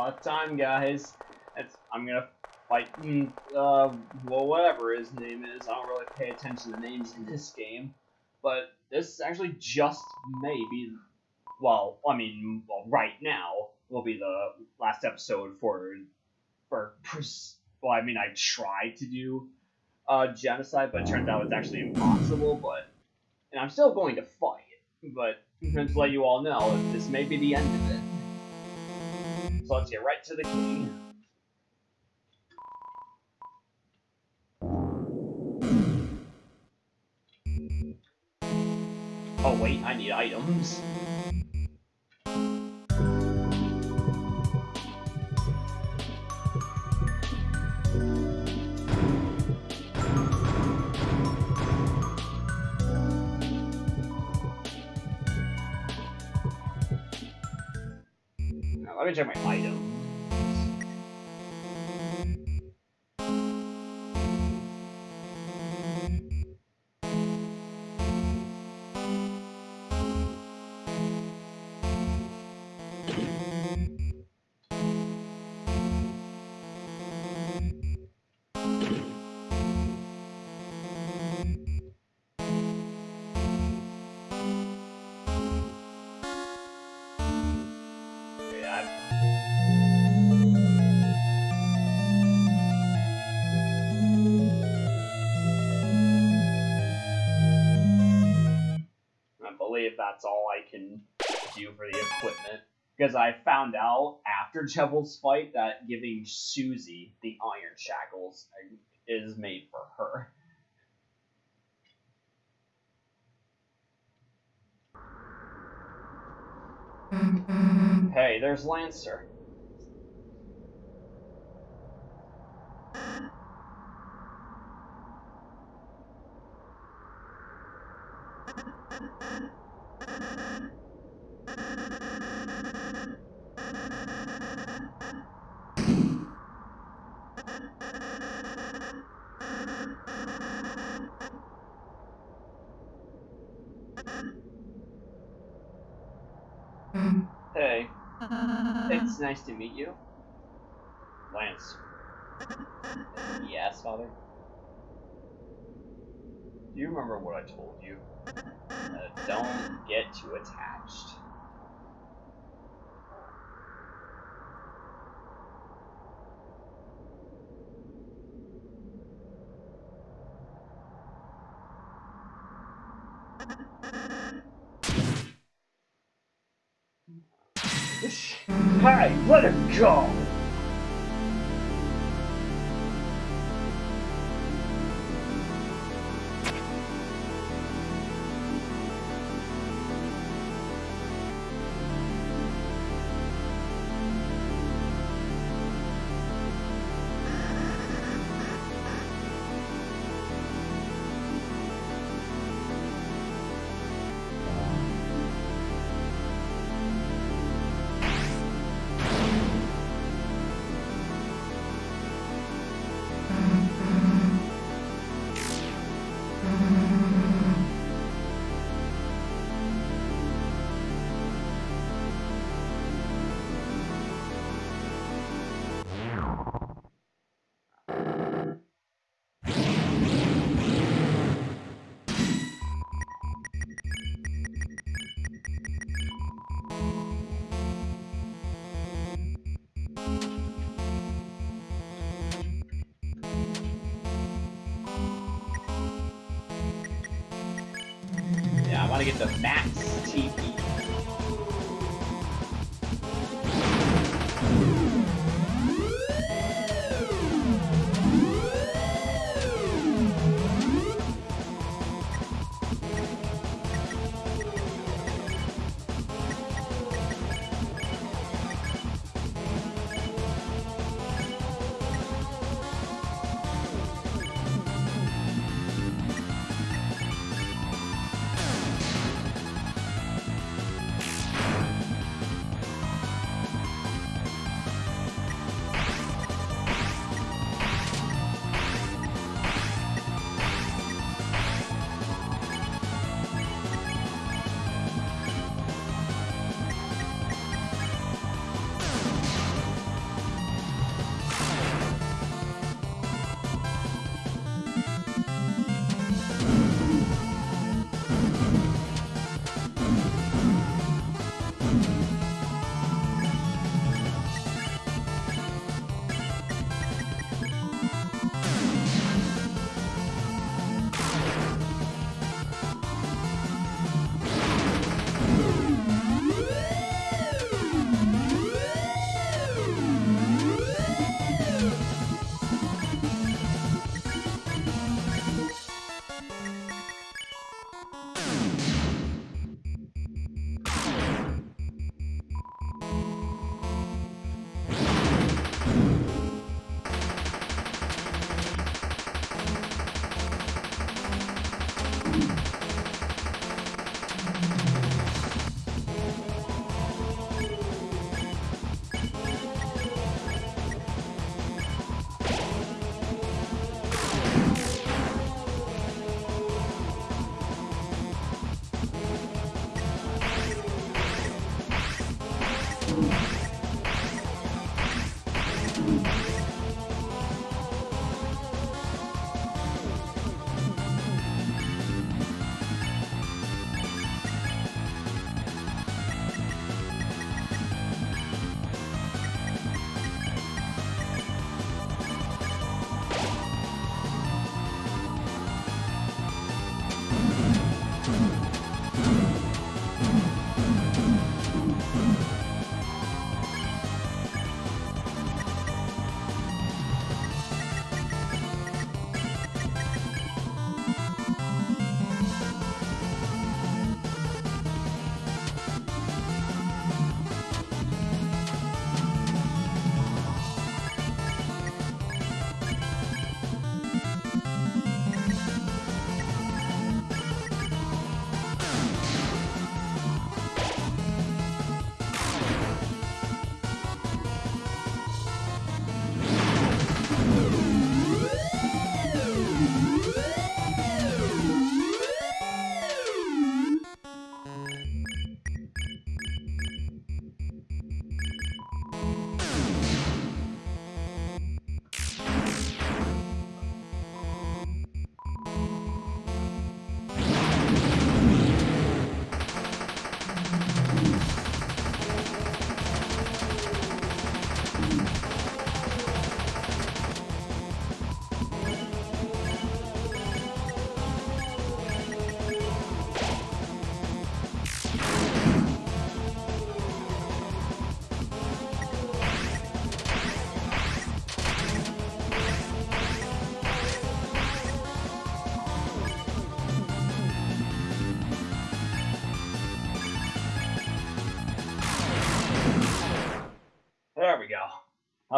lot of time, guys. It's, I'm gonna fight, mm, uh, well, whatever his name is. I don't really pay attention to names in this game. But this actually just may be, well, I mean, well, right now will be the last episode for, for, well, I mean, I tried to do uh, genocide, but it turns out it's actually impossible, but, and I'm still going to fight, but to let you all know, this may be the end of it. Let's get right to the key. Oh wait, I need items. Me check my that's all I can do for the equipment. Because I found out after Jevil's fight that giving Susie the iron shackles is made for her. Hey, there's Lancer. Hey, it's nice to meet you. Lance. Yes, father? Do you remember what I told you? Uh, don't get too attached. Hey, let him go! To get the max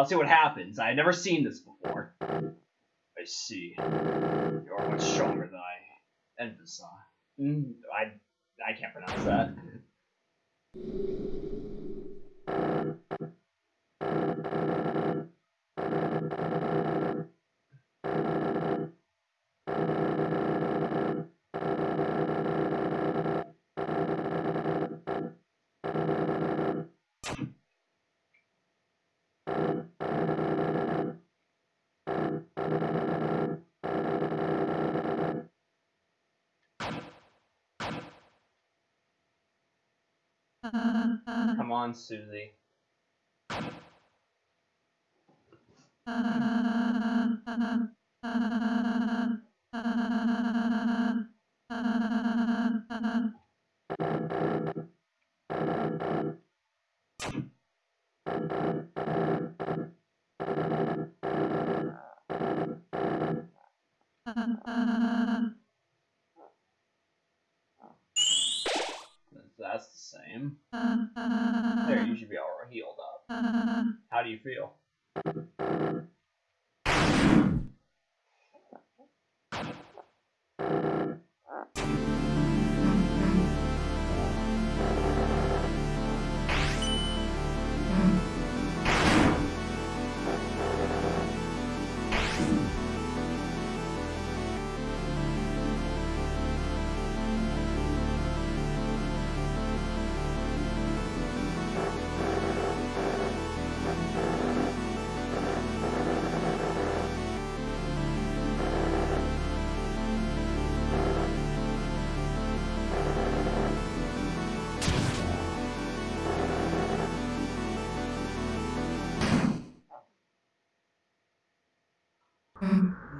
I'll see what happens. I've never seen this before. I see. You're much stronger than I envisaged. Mm, I I can't pronounce that. Come on, Susie. That's the same. Uh, there, you should be all healed up. Uh, How do you feel? Uh,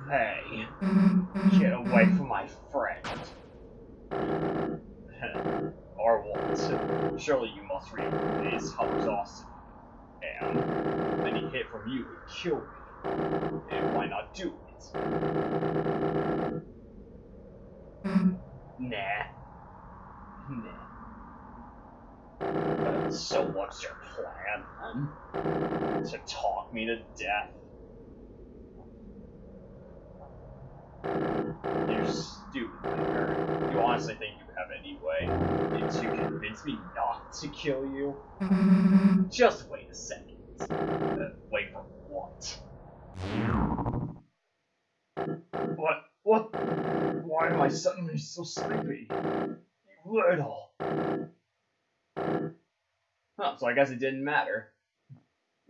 Hey, get away from my friend. or what? Surely you must realize how exhausted am. Any hit from you would kill me. And why not do it? Nah. Nah. So what's your plan, then? To talk me to death? You stupid. You honestly think you have any way to convince me not to kill you? Just wait a second. Uh, wait for what? What? What? Why am I suddenly so sleepy? You little. Huh, so I guess it didn't matter.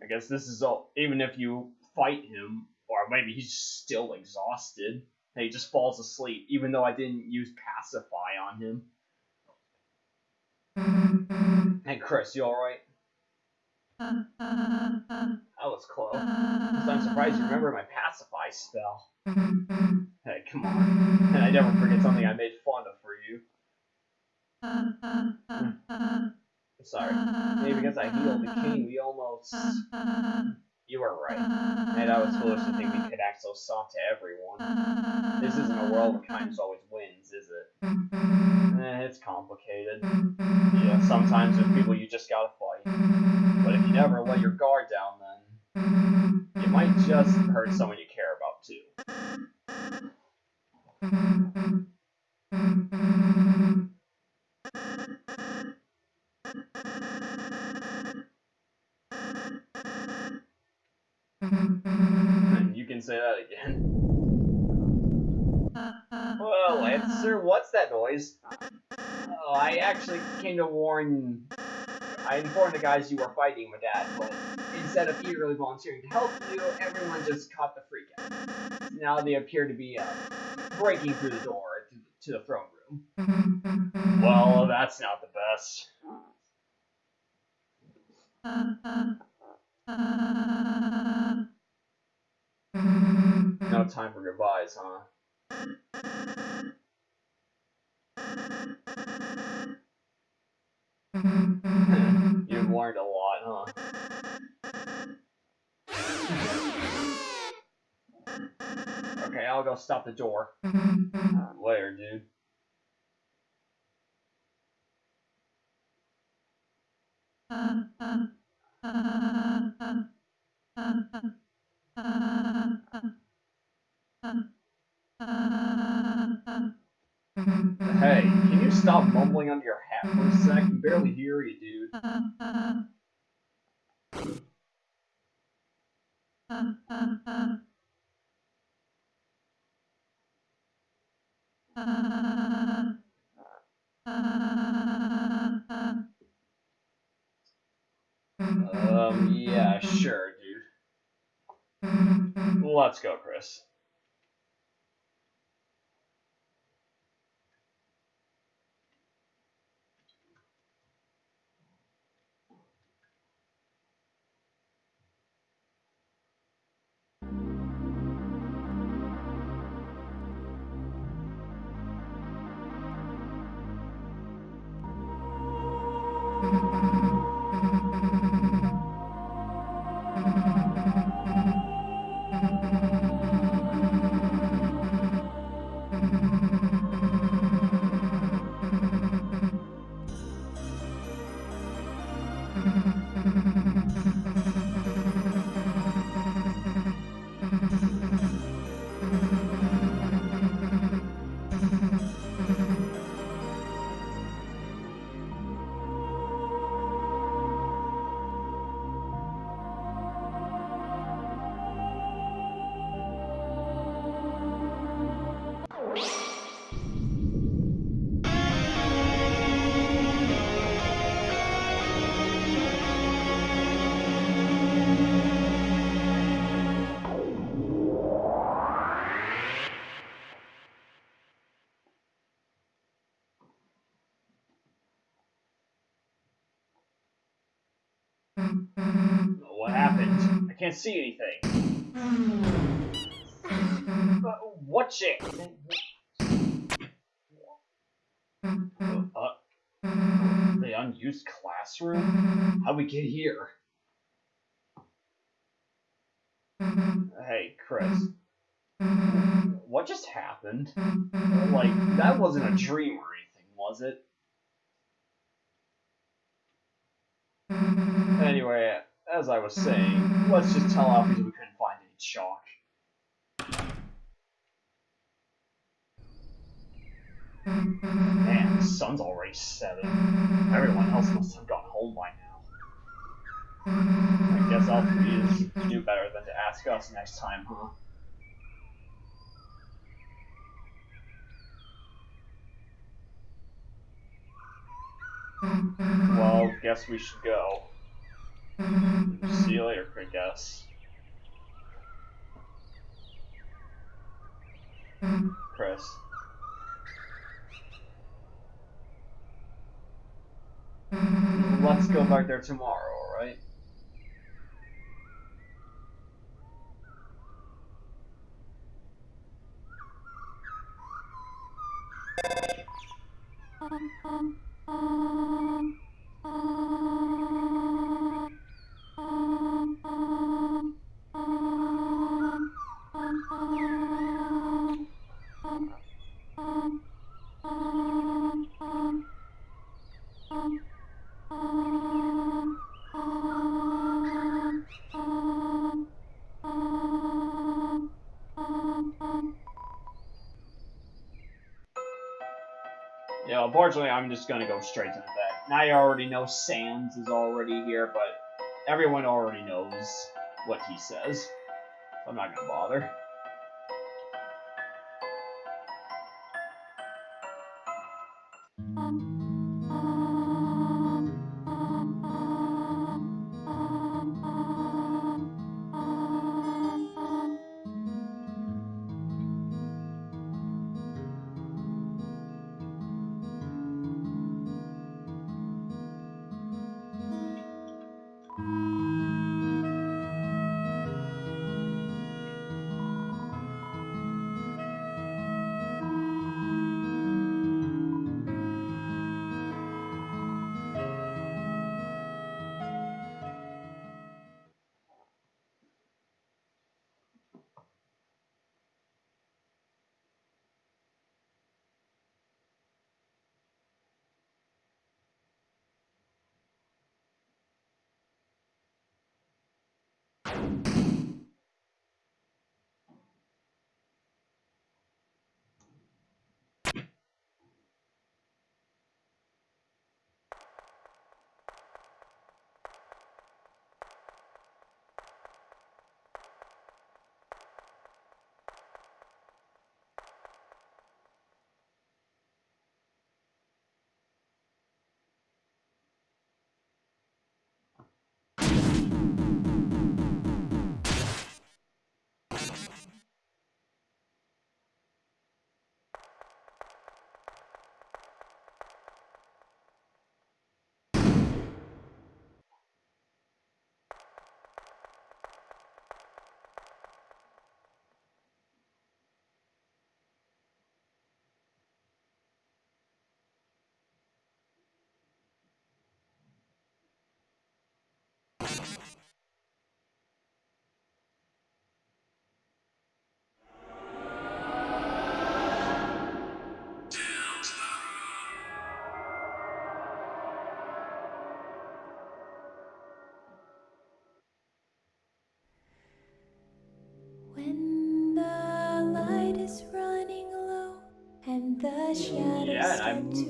I guess this is all. Even if you fight him, or maybe he's still exhausted and he just falls asleep, even though I didn't use pacify on him. Hey, Kris, you alright? That was close. I'm surprised you remember my pacify spell. Hey, come on. And I never forget something I made fun of for you. Hmm. Sorry. Maybe because I healed the king, we almost... You were right. And I was foolish to think we could act so soft to everyone. This isn't a world where kindness always wins, is it? Eh, it's complicated. Yeah, sometimes with people you just gotta fight. But if you never let your guard down, then you might just hurt someone you care about too. You can say that again. Uh, well, uh, uh, Lancer, what's that noise? Oh, I actually came to warn. I informed the guys you were fighting with that, but instead of eagerly volunteering to help you, everyone just caught the freak out. Now they appear to be uh, breaking through the door to, to the throne room. Well, that's not the best. No time for goodbyes, huh? You've learned a lot, huh? Okay, I'll go stop the door. Uh, later, dude. Uh, uh, Hey, can you stop mumbling under your hat for a sec? I can barely hear you, dude. Um, yeah, sure. Mm-hmm. Let's go, Kris. Mm-hmm. Can't see anything. What shit? Uh, the unused classroom? How'd we get here? Hey, Kris. What just happened? Like, that wasn't a dream or anything, was it? Anyway, as I was saying, let's just tell Alphys we couldn't find any chalk. Man, the sun's already setting. Everyone else must have gone home by now. I guess Alfie is to do better than to ask us next time, huh? Well, guess we should go. See you later, I guess. Kris. Let's go back there tomorrow, alright? Um, um, um. Unfortunately, I'm just going to go straight into that. Now you already know Sans is already here, but everyone already knows what he says. I'm not going to bother. Um.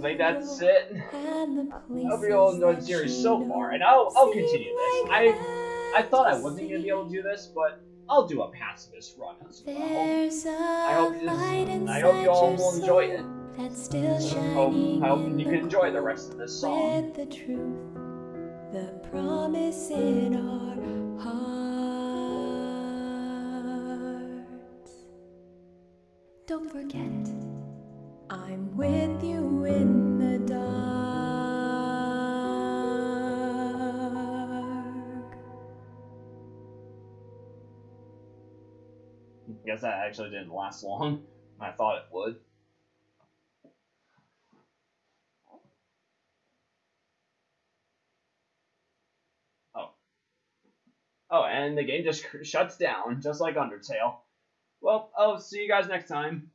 Think that's it. I hope you all enjoyed the series so far, and I'll, I'll continue this. I, I thought I wasn't going to be able to do this, but I'll do a pacifist run as well. I hope, this, I hope you all will enjoy it. That's still shining Hope, I hope you can enjoy the rest of this song. The truth, the promise in our hearts. Don't forget, I'm with you in the dark. I guess that actually didn't last long. I thought it would. Oh. Oh, and the game just shuts down, just like Undertale. Well, I'll see you guys next time.